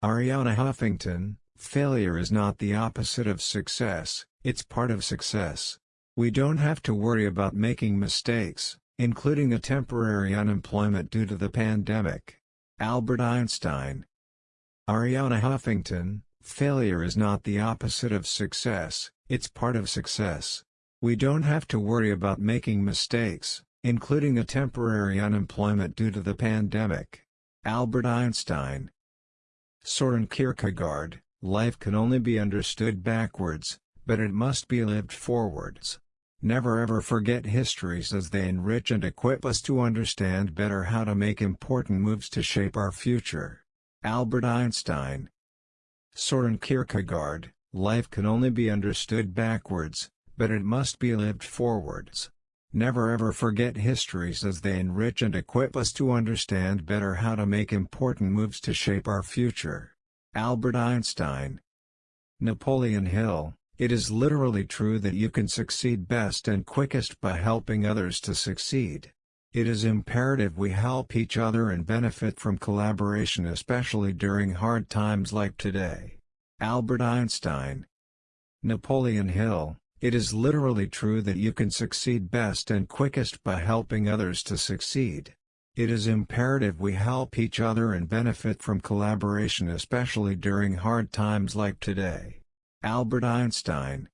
Arianna Huffington, failure is not the opposite of success, it's part of success. We don't have to worry about making mistakes, including a temporary unemployment due to the pandemic. Albert Einstein Arianna Huffington, failure is not the opposite of success, it's part of success. We don't have to worry about making mistakes, including a temporary unemployment due to the pandemic. Albert Einstein Soren Kierkegaard, life can only be understood backwards, but it must be lived forwards. Never ever forget histories as they enrich and equip us to understand better how to make important moves to shape our future. Albert Einstein Soren Kierkegaard, life can only be understood backwards, but it must be lived forwards. Never ever forget histories as they enrich and equip us to understand better how to make important moves to shape our future. Albert Einstein Napoleon Hill, it is literally true that you can succeed best and quickest by helping others to succeed. It is imperative we help each other and benefit from collaboration especially during hard times like today. Albert Einstein Napoleon Hill it is literally true that you can succeed best and quickest by helping others to succeed. It is imperative we help each other and benefit from collaboration especially during hard times like today. Albert Einstein